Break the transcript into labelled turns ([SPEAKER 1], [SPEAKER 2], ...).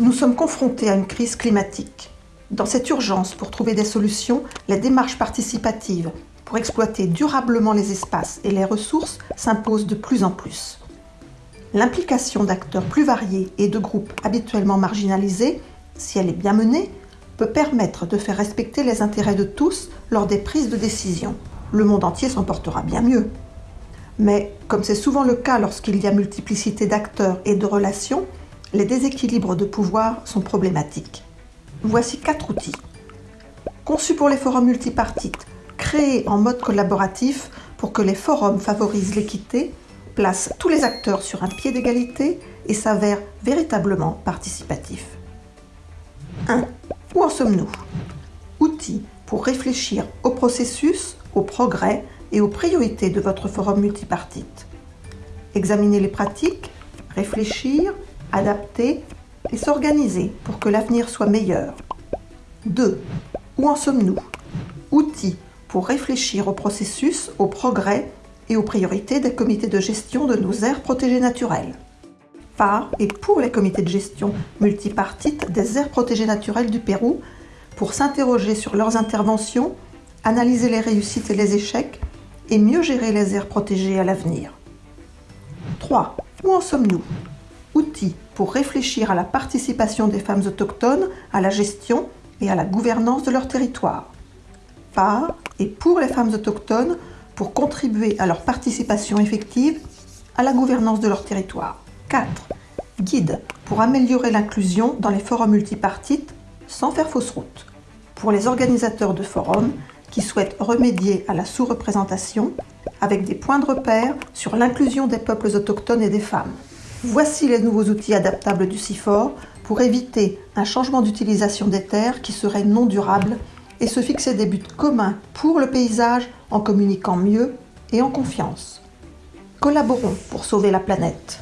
[SPEAKER 1] Nous sommes confrontés à une crise climatique. Dans cette urgence pour trouver des solutions, les démarches participatives pour exploiter durablement les espaces et les ressources s'imposent de plus en plus. L'implication d'acteurs plus variés et de groupes habituellement marginalisés, si elle est bien menée, peut permettre de faire respecter les intérêts de tous lors des prises de décision. Le monde entier s'en portera bien mieux. Mais, comme c'est souvent le cas lorsqu'il y a multiplicité d'acteurs et de relations, les déséquilibres de pouvoir sont problématiques. Voici quatre outils. Conçus pour les forums multipartites, créés en mode collaboratif pour que les forums favorisent l'équité, placent tous les acteurs sur un pied d'égalité et s'avèrent véritablement participatifs. 1. Où en sommes-nous? Outils pour réfléchir au processus, au progrès et aux priorités de votre forum multipartite. Examiner les pratiques, réfléchir, adapter et s'organiser pour que l'avenir soit meilleur. 2. Où en sommes-nous? Outils pour réfléchir au processus, au progrès et aux priorités des comités de gestion de nos aires protégées naturelles. Par et pour les comités de gestion multipartites des aires protégées naturelles du Pérou pour s'interroger sur leurs interventions, analyser les réussites et les échecs et mieux gérer les aires protégées à l'avenir. 3. Où en sommes-nous? Outils pour réfléchir à la participation des femmes autochtones à la gestion et à la gouvernance de leur territoire. Par et pour les femmes autochtones pour contribuer à leur participation effective à la gouvernance de leur territoire. 4. Guide pour améliorer l'inclusion dans les forums multipartites sans faire fausse route. Pour les organisateurs de forums qui souhaitent remédier à la sous-représentation avec des points de repère sur l'inclusion des peuples autochtones et des femmes. Voici les nouveaux outils adaptables du CIFOR pour éviter un changement d'utilisation des terres qui serait non durable et se fixer des buts communs pour le paysage en communiquant mieux et en confiance. Collaborons pour sauver la planète.